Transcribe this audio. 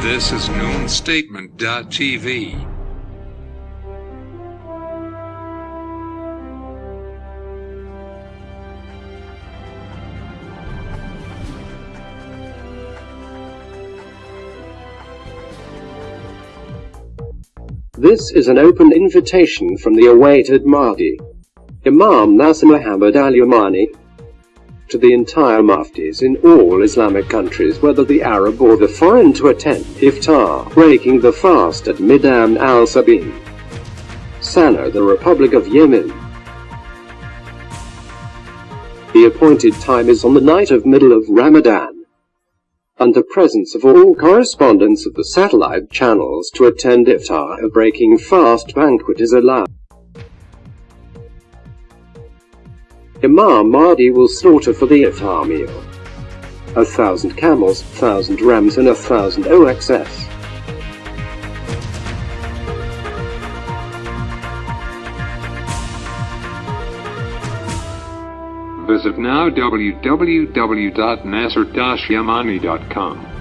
This is noonstatement.tv. This is an open invitation from the awaited Mahdi, Imam Nasser Muhammad al-Yamani, to the entire muftis in all Islamic countries whether the Arab or the foreign to attend iftar, breaking the fast at Midan al-Sabin, Sana'a the Republic of Yemen. The appointed time is on the night of middle of Ramadan under presence of all correspondents of the satellite channels to attend iftar a breaking fast banquet is allowed. Imam Mahdi will slaughter for the iftar meal a thousand camels, thousand rams and a thousand OXS. Visit now www.nasser-yamani.com.